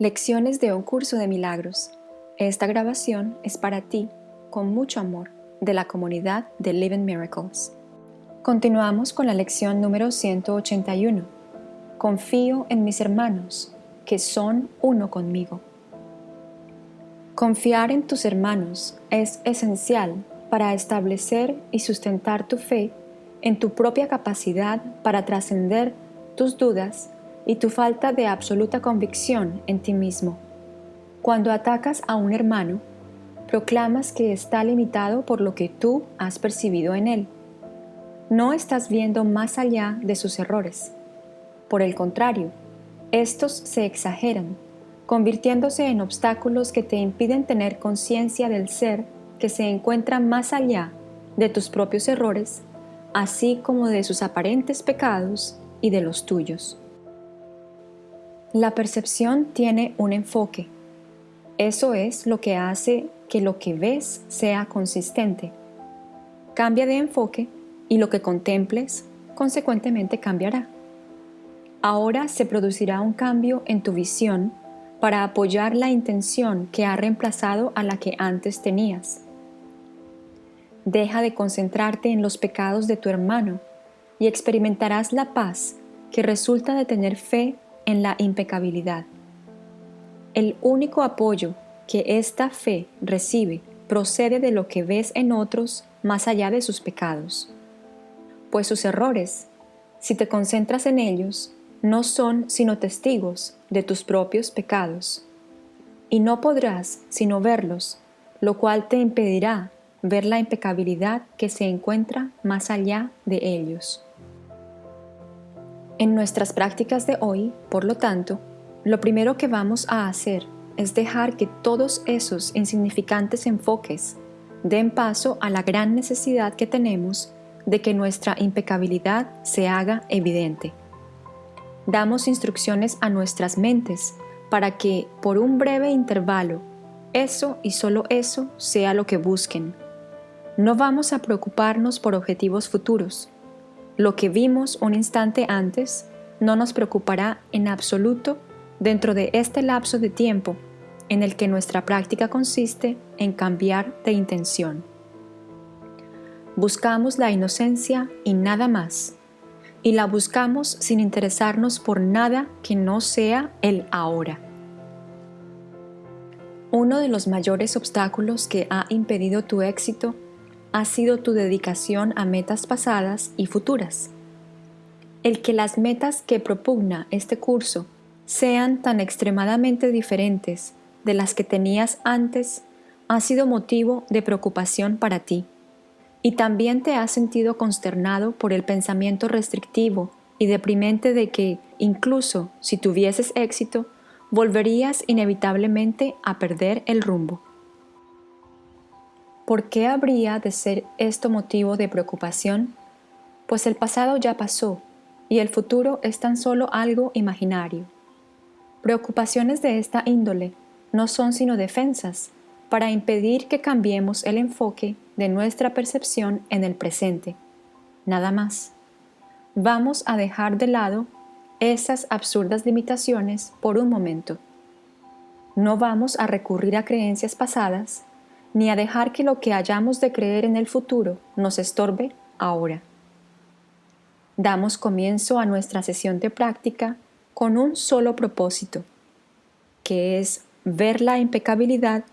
Lecciones de un curso de milagros. Esta grabación es para ti, con mucho amor, de la comunidad de Living Miracles. Continuamos con la lección número 181. Confío en mis hermanos, que son uno conmigo. Confiar en tus hermanos es esencial para establecer y sustentar tu fe en tu propia capacidad para trascender tus dudas y tu falta de absoluta convicción en ti mismo. Cuando atacas a un hermano, proclamas que está limitado por lo que tú has percibido en él. No estás viendo más allá de sus errores. Por el contrario, estos se exageran, convirtiéndose en obstáculos que te impiden tener conciencia del ser que se encuentra más allá de tus propios errores, así como de sus aparentes pecados y de los tuyos. La percepción tiene un enfoque. Eso es lo que hace que lo que ves sea consistente. Cambia de enfoque y lo que contemples consecuentemente cambiará. Ahora se producirá un cambio en tu visión para apoyar la intención que ha reemplazado a la que antes tenías. Deja de concentrarte en los pecados de tu hermano y experimentarás la paz que resulta de tener fe en la impecabilidad. El único apoyo que esta fe recibe procede de lo que ves en otros más allá de sus pecados. Pues sus errores, si te concentras en ellos, no son sino testigos de tus propios pecados. Y no podrás sino verlos, lo cual te impedirá ver la impecabilidad que se encuentra más allá de ellos. En nuestras prácticas de hoy, por lo tanto, lo primero que vamos a hacer es dejar que todos esos insignificantes enfoques den paso a la gran necesidad que tenemos de que nuestra impecabilidad se haga evidente. Damos instrucciones a nuestras mentes para que, por un breve intervalo, eso y solo eso sea lo que busquen. No vamos a preocuparnos por objetivos futuros, lo que vimos un instante antes no nos preocupará en absoluto dentro de este lapso de tiempo en el que nuestra práctica consiste en cambiar de intención. Buscamos la inocencia y nada más, y la buscamos sin interesarnos por nada que no sea el ahora. Uno de los mayores obstáculos que ha impedido tu éxito ha sido tu dedicación a metas pasadas y futuras. El que las metas que propugna este curso sean tan extremadamente diferentes de las que tenías antes ha sido motivo de preocupación para ti, y también te has sentido consternado por el pensamiento restrictivo y deprimente de que, incluso si tuvieses éxito, volverías inevitablemente a perder el rumbo. ¿Por qué habría de ser esto motivo de preocupación? Pues el pasado ya pasó y el futuro es tan solo algo imaginario. Preocupaciones de esta índole no son sino defensas para impedir que cambiemos el enfoque de nuestra percepción en el presente. Nada más. Vamos a dejar de lado esas absurdas limitaciones por un momento. No vamos a recurrir a creencias pasadas ni a dejar que lo que hayamos de creer en el futuro nos estorbe ahora. Damos comienzo a nuestra sesión de práctica con un solo propósito, que es ver la impecabilidad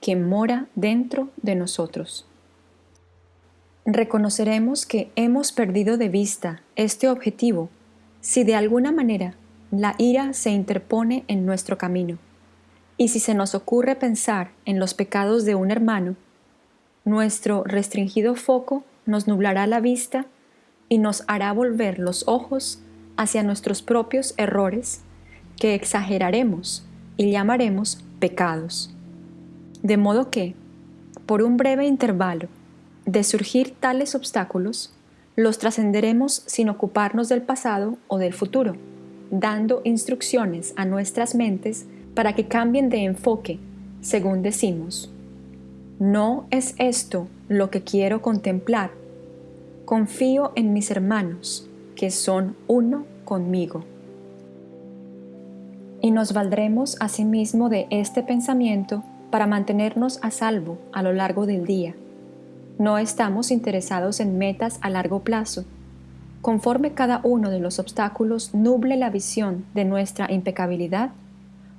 que mora dentro de nosotros. Reconoceremos que hemos perdido de vista este objetivo si de alguna manera la ira se interpone en nuestro camino. Y si se nos ocurre pensar en los pecados de un hermano, nuestro restringido foco nos nublará la vista y nos hará volver los ojos hacia nuestros propios errores que exageraremos y llamaremos pecados. De modo que, por un breve intervalo de surgir tales obstáculos, los trascenderemos sin ocuparnos del pasado o del futuro, dando instrucciones a nuestras mentes para que cambien de enfoque, según decimos. No es esto lo que quiero contemplar. Confío en mis hermanos, que son uno conmigo. y nos valdremos asimismo de este pensamiento para mantenernos a salvo a lo largo del día. No estamos interesados en metas a largo plazo. Conforme cada uno de los obstáculos nuble la visión de nuestra impecabilidad,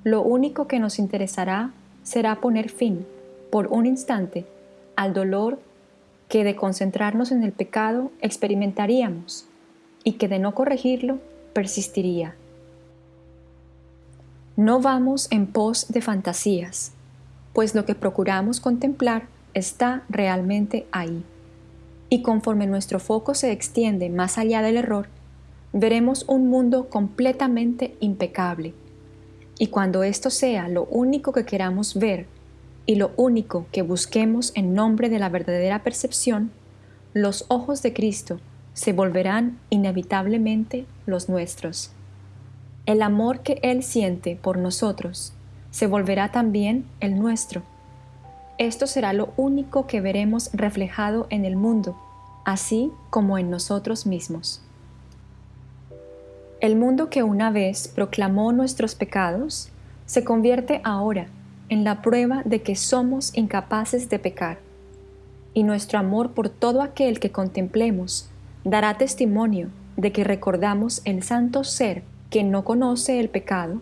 lo único que nos interesará será poner fin, por un instante, al dolor que de concentrarnos en el pecado experimentaríamos y que de no corregirlo persistiría. No vamos en pos de fantasías, pues lo que procuramos contemplar está realmente ahí. Y conforme nuestro foco se extiende más allá del error, veremos un mundo completamente impecable. Y cuando esto sea lo único que queramos ver y lo único que busquemos en nombre de la verdadera percepción, los ojos de Cristo se volverán inevitablemente los nuestros. El amor que Él siente por nosotros se volverá también el nuestro. Esto será lo único que veremos reflejado en el mundo, así como en nosotros mismos. El mundo que una vez proclamó nuestros pecados se convierte ahora en la prueba de que somos incapaces de pecar, y nuestro amor por todo aquel que contemplemos dará testimonio de que recordamos el santo ser que no conoce el pecado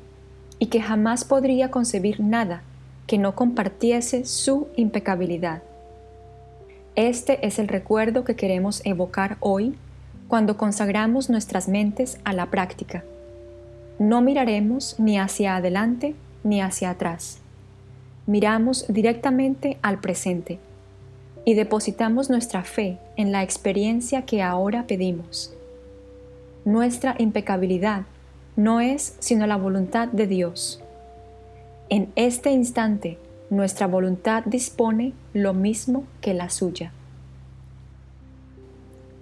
y que jamás podría concebir nada que no compartiese su impecabilidad. Este es el recuerdo que queremos evocar hoy cuando consagramos nuestras mentes a la práctica. No miraremos ni hacia adelante ni hacia atrás. Miramos directamente al presente y depositamos nuestra fe en la experiencia que ahora pedimos. Nuestra impecabilidad no es sino la voluntad de Dios. En este instante, nuestra voluntad dispone lo mismo que la suya.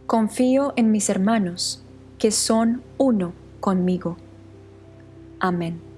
Confío en mis hermanos, que son uno conmigo. Amén.